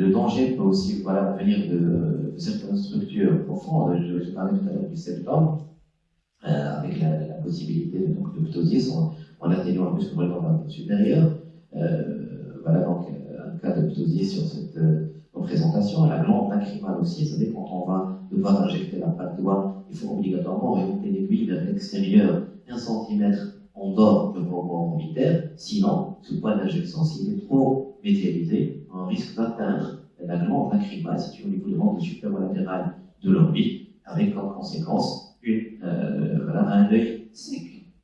le danger peut aussi venir de, certaines structures profondes. Je, je parlais tout à l'heure du septum, euh, avec la, possibilité de ptosis en, en atténuant plus complètement la supérieure. Euh, voilà donc un cas de ptosis sur cette euh, représentation. La glande lacrymale aussi, ça veut quand on va devoir injecter la patte doigt, il faut obligatoirement orienter l'aiguille vers l'extérieur, un centimètre en dehors du bonbon orbitaire, sinon, ce point d'injection, s'il est trop métallisé, on risque d'atteindre la glande lacrymale située au niveau de l'angle supéro-latéral de l'orbite, avec comme conséquence euh, un œil sec